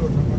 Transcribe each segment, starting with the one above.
road.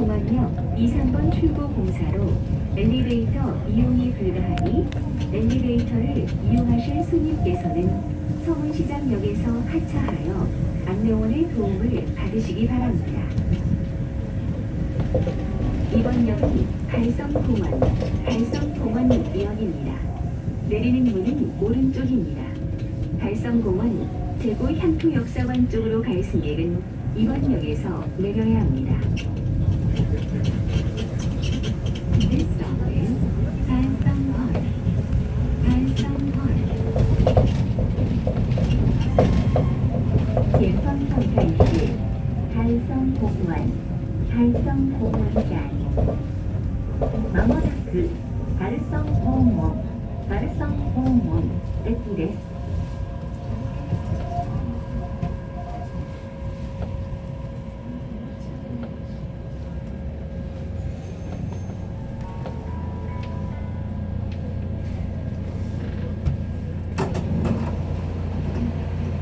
달성공원역 2, 3번 출구 공사로 엘리베이터 이용이 불가하니 엘리베이터를 이용하실 손님께서는 서문시장역에서 하차하여 안내원의 도움을 받으시기 바랍니다. 이번 역은 달성공원, 달성공원역입니다. 내리는 문은 오른쪽입니다. 달성공원 대구 향토역사관 쪽으로 갈 승객은 이번 역에서 내려야 합니다. 方后站是海山港湾海山港湾站まもなくカルソン訪問カルソン訪問駅です。